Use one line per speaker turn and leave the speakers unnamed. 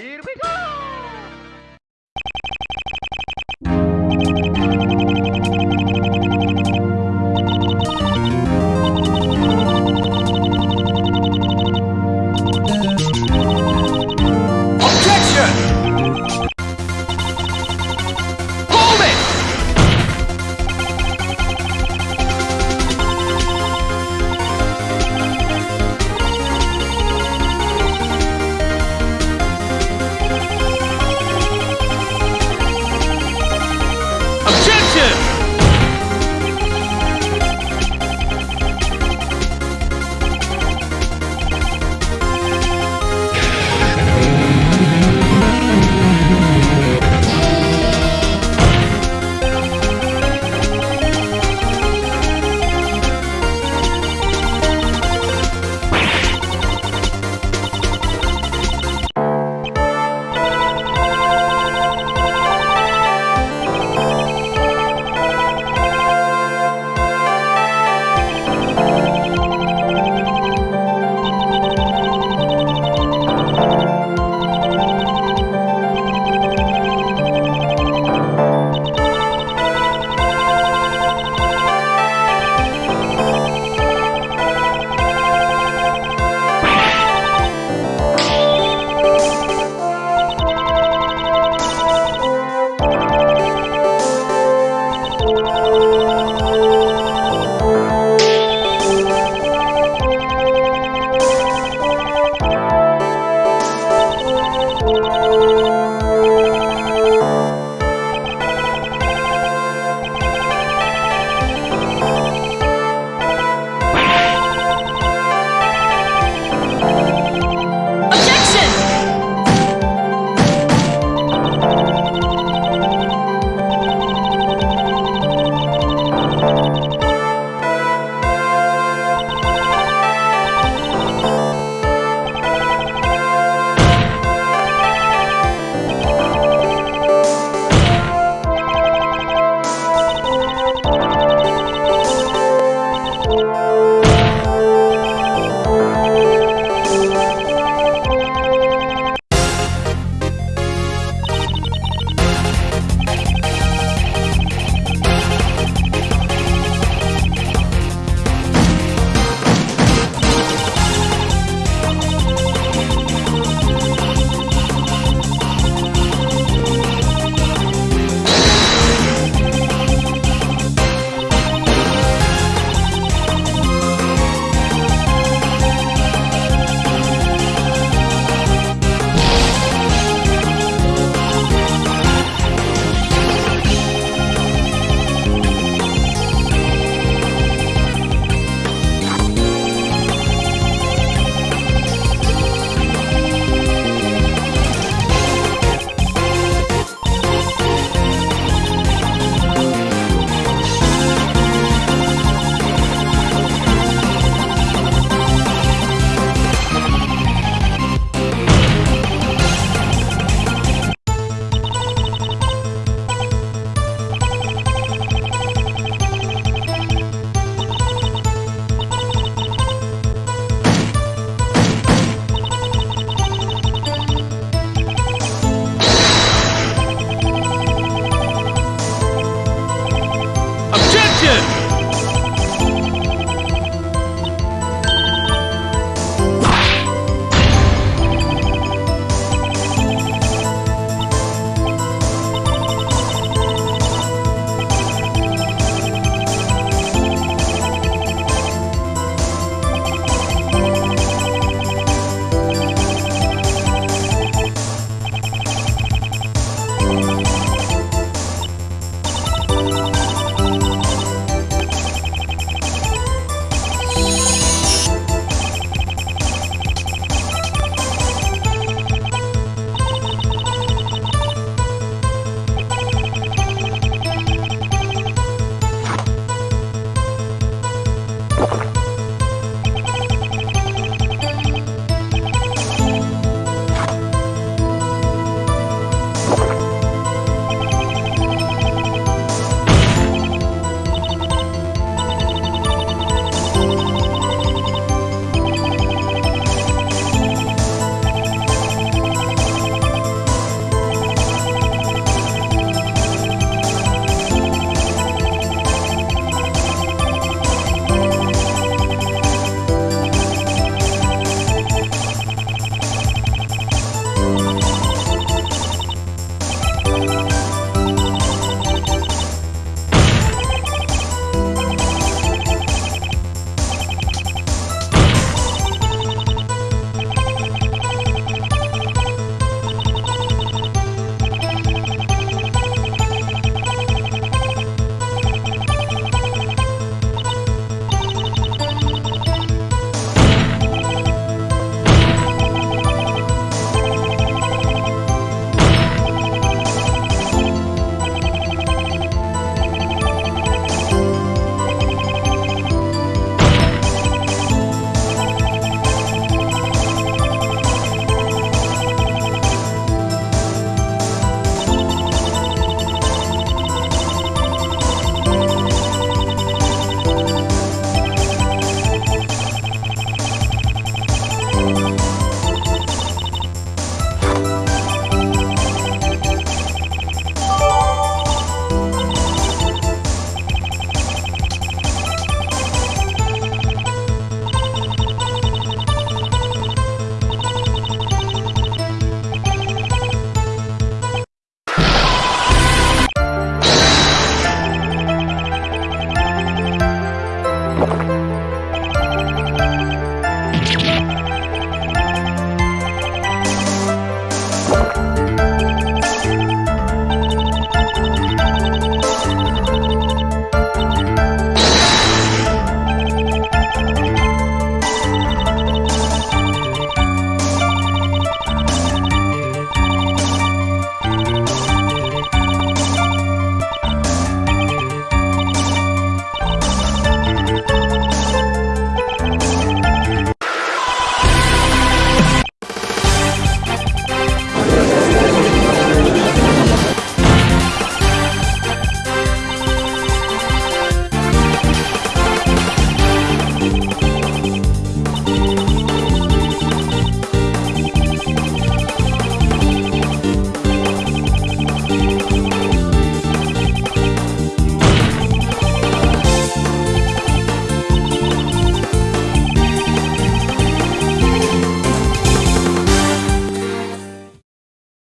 Here we go!